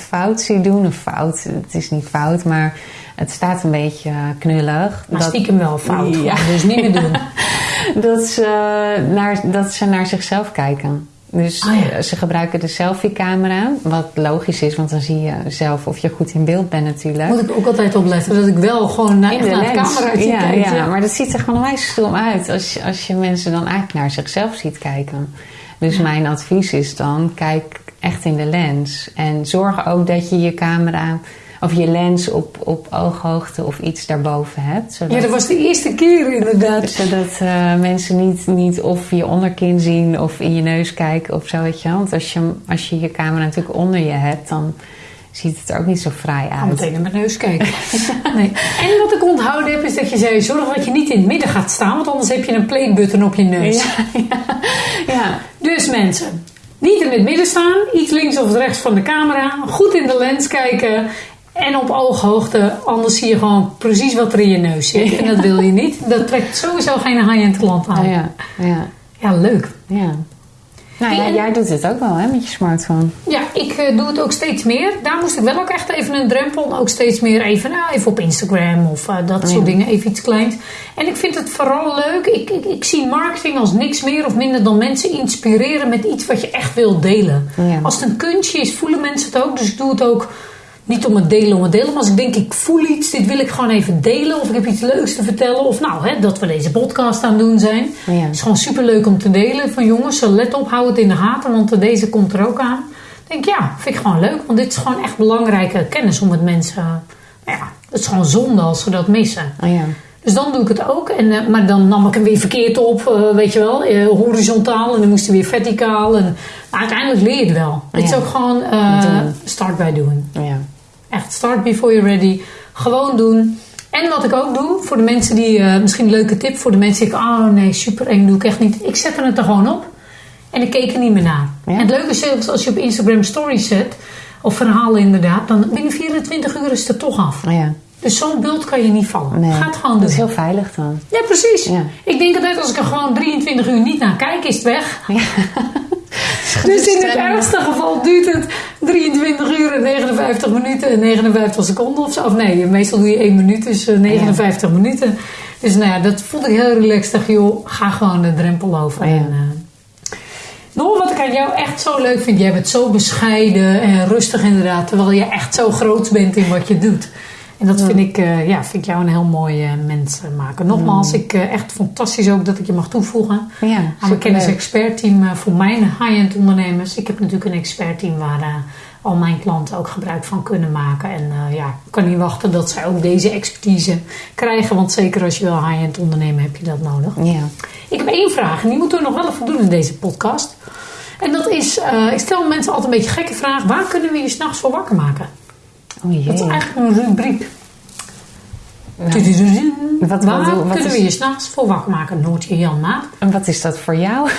fout zie doen, of fout, het is niet fout, maar het staat een beetje knullig. Maar dat, stiekem wel fout, Ja. dus niet meer doen. dat, ze naar, dat ze naar zichzelf kijken. Dus ja. eh, ze gebruiken de selfie-camera, wat logisch is, want dan zie je zelf of je goed in beeld bent natuurlijk. Moet ik ook altijd opletten dat ik wel gewoon naar, cameraatje ja, kijk. ja, ja. maar dat ziet er gewoon onwijs stom uit als, als je mensen dan eigenlijk naar zichzelf ziet kijken. Dus mijn advies is dan, kijk echt in de lens. En zorg ook dat je je camera of je lens op, op ooghoogte of iets daarboven hebt. Zodat, Ja, dat was de eerste keer inderdaad. zodat eh, mensen niet, niet of je onderkin zien of in je neus kijken of zo. Weet je. Want als je, als je je camera natuurlijk onder je hebt, dan ziet het er ook niet zo fraai Ik ga uit. meteen naar mijn neus kijken. Nee. En wat ik onthouden heb, is dat je zei: zorg dat je niet in het midden gaat staan, want anders heb je een playbutton op je neus. Ja, ja, ja. Dus mensen, niet in het midden staan, iets links of rechts van de camera, goed in de lens kijken en op ooghoogte, anders zie je gewoon precies wat er in je neus zit. En dat wil je niet. Dat trekt sowieso geen high-end klant aan. Oh, ja, ja, Ja, leuk. ja. Nou ja, jij doet het ook wel hè, met je smartphone. Ja, ik eh, doe het ook steeds meer. Daar moest ik wel ook echt even een drempel. Ook steeds meer even, nou, even op Instagram of eh, dat soort dingen. Even iets kleins. En ik vind het vooral leuk. Ik, ik, ik zie marketing als niks meer of minder dan mensen inspireren met iets wat je echt wil delen. Ja. Als het een kunstje is, voelen mensen het ook. Dus ik doe het ook niet om het delen om het delen. Maar als ik denk, ik voel iets, dit wil ik gewoon even delen. Of ik heb iets leuks te vertellen. Of nou, hè, dat we deze podcast aan het doen zijn. Ja. Het is gewoon super leuk om te delen. Van jongens, let op, hou het in de gaten. Want deze komt er ook aan. Ik denk, ja, vind ik gewoon leuk. Want dit is gewoon echt belangrijke kennis om met mensen... nou Ja, het is gewoon zonde als ze dat missen. Oh ja. Dus dan doe ik het ook. En, eh, maar dan nam ik hem weer verkeerd op, eh, weet je wel. eh, horizontaal en dan moest hij weer verticaal. En, uiteindelijk leer je het wel. Het is ook gewoon Doen. start by doing. ja. Echt, start before you're ready. Gewoon doen. En wat ik ook doe, voor de mensen die, eh, misschien een leuke tip, voor de mensen die denken, oh nee, super eng, doe ik echt niet. Ik zet het er gewoon op en ik keek er niet meer naar. Ja. En het leuke is zelfs als je op Instagram stories zet, of verhalen inderdaad, dan binnen 24 uur is het er toch af. Oh ja. Dus zo'n beeld kan je niet vallen. Nee. Ga het gewoon Dat is doen. heel veilig dan. Ja, precies. Ja. Ik denk altijd als ik er gewoon 23 uur niet naar kijk, is het weg. Ja. Dus in het ergste geval duurt het 23 uur en 59 minuten en 59 seconden of zo. Of nee, meestal doe je 1 minuut, dus eh, 59 minuten. Dus nou ja, dat vond ik heel relaxed. Dacht, joh, ga gewoon de drempel over. Ja. En, eh, nog wat ik aan jou echt zo leuk vind. Jij bent zo bescheiden en rustig inderdaad. Terwijl je echt zo groot bent in wat je doet. En dat vind ik, eh, ja, vind ik jou een heel mooi eh, mens eh, maken. Nogmaals, ik eh, echt fantastisch ook dat ik je mag toevoegen Ja, aan mijn kennis-expertteam voor mijn high-end ondernemers. Ik heb natuurlijk een expertteam waar al mijn klanten ook gebruik van kunnen maken. En ja, ik kan niet wachten dat zij ook deze expertise krijgen. Want zeker als je wil high-end ondernemen, heb je dat nodig. Ja. Ik heb één vraag en die moeten we nog wel even doen in deze podcast. En dat is, ik stel mensen altijd een beetje gekke vraag. Waar kunnen we je s'nachts voor wakker maken? Oh jee. Dat is eigenlijk een rubriek. Nou. Wat- Waar wat- wat kunnen we je s'nachts voor wakker maken? Noortje Jan Maat. en wat is dat voor jou?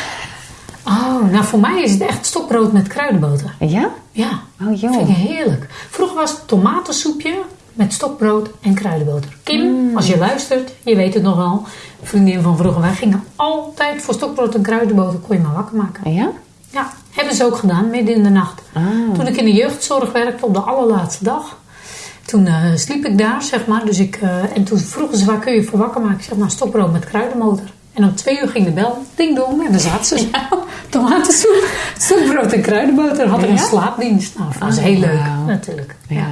Oh, nou voor mij is het echt stokbrood met kruidenboter. Ja? Ja, Oh joh. vind ik heerlijk. Vroeger was het tomatensoepje met stokbrood en kruidenboter. Kim, Mm. als je luistert, je weet het nog wel. Vriendin van vroeger, wij gingen altijd voor stokbrood en kruidenboter. Kon je maar wakker maken. Ja? Ja, hebben ze ook gedaan, midden in de nacht. Ah. Toen ik in de jeugdzorg werkte op de allerlaatste dag. Toen eh, sliep ik daar, zeg maar. Dus ik, eh, en toen vroegen ze, waar kun je voor wakker maken? Ik zeg, nou, stokbrood met kruidenmotor. En om twee uur ging de bel, ding dong, en dan zaten ze. Ja. Tomatensoep, stokbrood en kruidenboter. Had ik een slaapdienst. Nou, dat was Oh, heel leuk, natuurlijk. Ja. Ja.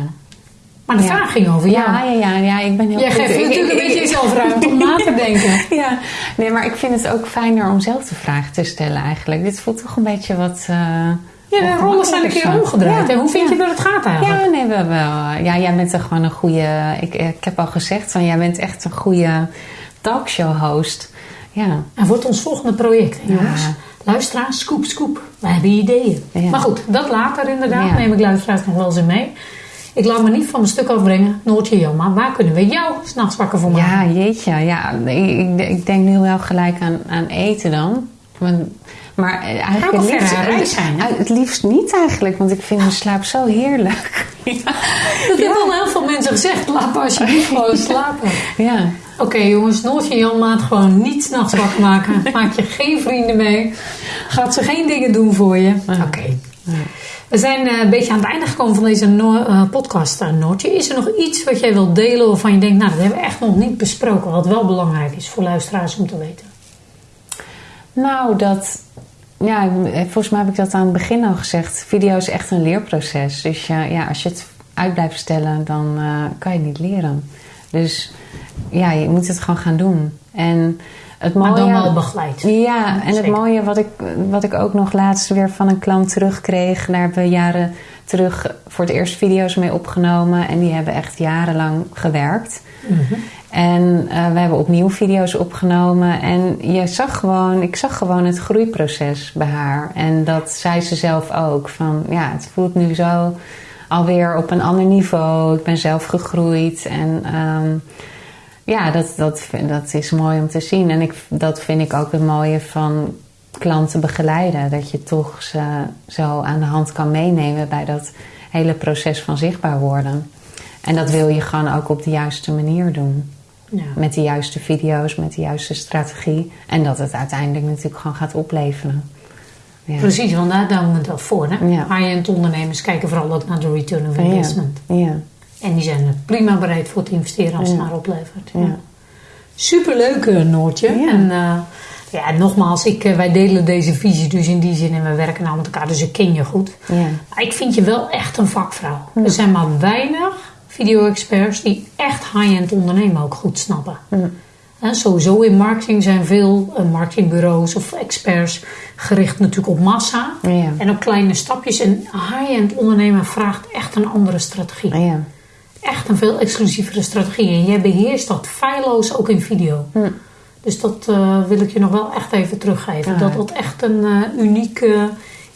Maar de Ja. vraag ging over jou. Ja, ja, ja, ja, ik ben heel Jij goed. geeft natuurlijk een beetje jezelf ruimte om na te denken. Ja, nee, maar ik vind het ook fijner om zelf de vraag te stellen eigenlijk. Dit voelt toch een beetje wat... eh, Ja, de rollen zijn een keer omgedraaid. Ja, En hoe vind ja. je dat het gaat eigenlijk? Ja, nee, wel, wel. Ja, jij bent er gewoon een goede... Ik, ik heb al gezegd, van, jij bent echt een goede talkshow-host. Ja, En wordt ons volgende project, jongens. Ja. Luisteraars, scoop, scoop. We hebben ideeën. Maar goed, dat later inderdaad. Neem ik luisteraars nog wel eens in mee. Ik laat me niet van mijn stuk afbrengen. Noortje Jan, waar kunnen we jou s'nachts wakker voor maken? ja jeetje. Ja, ik, ik, denk nu wel gelijk aan, aan eten dan. Want, maar eh, eigenlijk Gaat het liefst, zijn, eh, het liefst niet eigenlijk, want ik vind mijn slaap zo heerlijk. ja. Dat hebben al heel veel mensen gezegd. Laat maar alsjeblieft gewoon slapen. ja. Oké jongens, Noortje Jan maat gewoon niet s'nachts wakker maken. Maak je geen vrienden mee. Gaat ze geen dingen doen voor je. Oké. We zijn eh, een beetje aan het einde gekomen van deze eh, podcast, eh, Noortje. Is er nog iets wat jij wilt delen waarvan je denkt... nou, dat hebben we echt nog niet besproken. Wat wel belangrijk is voor luisteraars om te weten. Nou, dat. Ja, volgens mij heb ik dat aan het begin al gezegd. Video is echt een leerproces. Dus ja, ja als je het uit blijft stellen, dan kan je niet leren. Dus ja, je moet het gewoon gaan doen. En het mooie, Maar dan wel begeleid. Ja, en het mooie wat ik, wat ik ook nog laatst weer van een klant terugkreeg. Daar hebben we jaren terug voor het eerst video's mee opgenomen. En die hebben echt jarenlang gewerkt. Mhm. En eh, we hebben opnieuw video's opgenomen. En je zag gewoon, ik zag gewoon het groeiproces bij haar. En dat zei ze zelf ook. Van ja, het voelt nu zo alweer op een ander niveau. Ik ben zelf gegroeid. En ehm, ja, dat, dat, dat is mooi om te zien. En ik, dat vind ik ook het mooie van klanten begeleiden. Dat je toch ze zo aan de hand kan meenemen bij dat hele proces van zichtbaar worden. En dat wil je gewoon ook op de juiste manier doen. Ja. Met de juiste video's, met de juiste strategie. En dat het uiteindelijk natuurlijk gewoon gaat opleveren. Ja. Precies, want daar doen we het wel voor. Hè? Ja. High-end ondernemers kijken vooral ook naar de return of investment. Ja. Ja. En die zijn er prima bereid voor te investeren als het Ja. maar oplevert. Ja. Superleuk, eh, Noortje. Ja. En eh, ja, nogmaals, ik, eh, wij delen deze visie dus in die zin en we werken nou met elkaar, dus ik ken je goed. Ja. Maar ik vind je wel echt een vakvrouw. Er zijn maar weinig video-experts die echt high-end ondernemen ook goed snappen. Hè, sowieso in marketing zijn veel marketingbureaus of experts gericht natuurlijk op massa Ja. en op kleine stapjes. En high-end ondernemen vraagt echt een andere strategie. Echt een veel exclusievere strategie. En jij beheerst dat feilloos ook in video. Dus dat eh, wil ik je nog wel echt even teruggeven. Ah. Dat dat echt een eh, uniek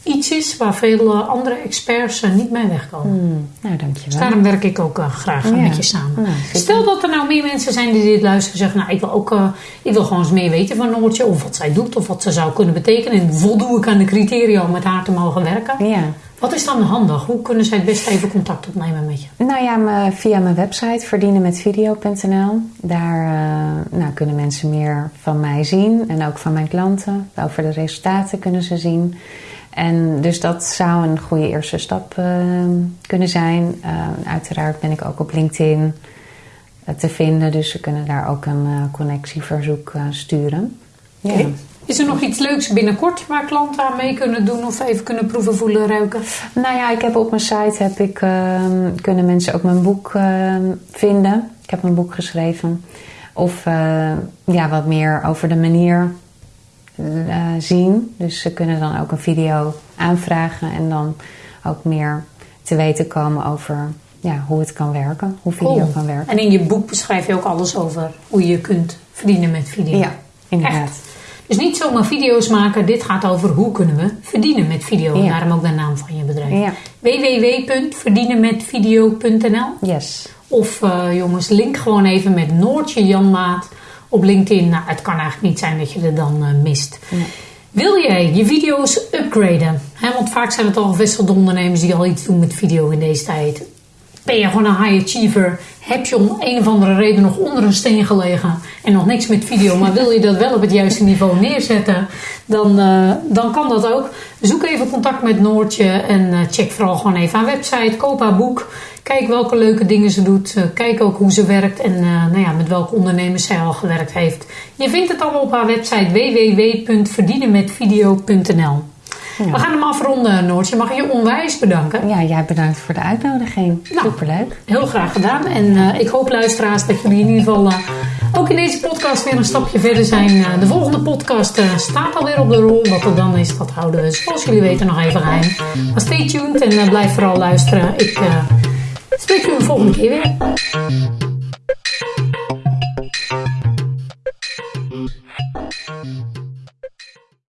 iets is waar veel eh, andere experts niet mee wegkomen. Hmm. Nou, Dus dankjewel. daarom werk ik ook graag Ja. met je samen. Nou. Stel dat er nou meer mensen zijn die dit luisteren en zeggen... nou, ik wil, ook, ik wil gewoon eens meer weten van Noortje... of wat zij doet of wat ze zou kunnen betekenen... en voldoe ik aan de criteria om met haar te mogen werken. Ja. Wat is dan handig? Hoe kunnen zij het beste even contact opnemen met je? Nou ja, me- via mijn website verdienenmetvideo.nl. Daar eh, nou, kunnen mensen meer van mij zien en ook van mijn klanten. Over de resultaten kunnen ze zien. En dus dat zou een goede eerste stap eh, kunnen zijn. Eh, uiteraard ben ik ook op LinkedIn eh, te vinden, dus ze kunnen daar ook een eh, connectieverzoek eh, sturen. Ja. Is er nog iets leuks binnenkort waar klanten aan mee kunnen doen of even kunnen proeven, voelen, ruiken? Nou ja, ik heb op mijn site heb ik, ehm, kunnen mensen ook mijn boek ehm, vinden. Ik heb een boek geschreven. Of eh, ja, wat meer over de manier eh, zien. Dus ze kunnen dan ook een video aanvragen en dan ook meer te weten komen over ja, hoe het kan werken, hoe video Cool. kan werken. En in je boek beschrijf je ook alles over hoe je kunt verdienen met video. Ja, inderdaad. Echt. Dus niet zomaar video's maken. Dit gaat over hoe kunnen we verdienen met video. En Ja. daarom ook de naam van je bedrijf. Ja. www.verdienenmetvideo.nl Yes. Of eh, jongens, link gewoon even met Noortje Janmaat op LinkedIn. Nou, het kan eigenlijk niet zijn dat je er dan eh, mist. Wil jij je video's upgraden? Want vaak zijn het al gevestigde ondernemers die al iets doen met video in deze tijd. Ben je gewoon een high achiever? Heb je om een of andere reden nog onder een steen gelegen en nog niks met video, maar wil je dat wel op het juiste niveau neerzetten? Dan, eh, dan kan dat ook. Zoek even contact met Noortje en eh, check vooral gewoon even haar website. Koop haar boek. Kijk welke leuke dingen ze doet. kijk ook hoe ze werkt en nou ja, met welke ondernemers zij al gewerkt heeft. Je vindt het allemaal op haar website www.verdienenmetvideo.nl. We gaan hem afronden, Noortje. Mag ik je onwijs bedanken? Ja, jij bedankt voor de uitnodiging. Nou, Superleuk. Heel graag gedaan. En ik hoop, luisteraars, dat jullie in ieder geval ook in deze podcast weer een stapje verder zijn. Eh, de volgende podcast staat alweer op de rol. Wat er dan is, dat houden we zoals jullie weten nog even geheim. Maar stay tuned en blijf vooral luisteren. Ik spreek jullie de volgende keer weer.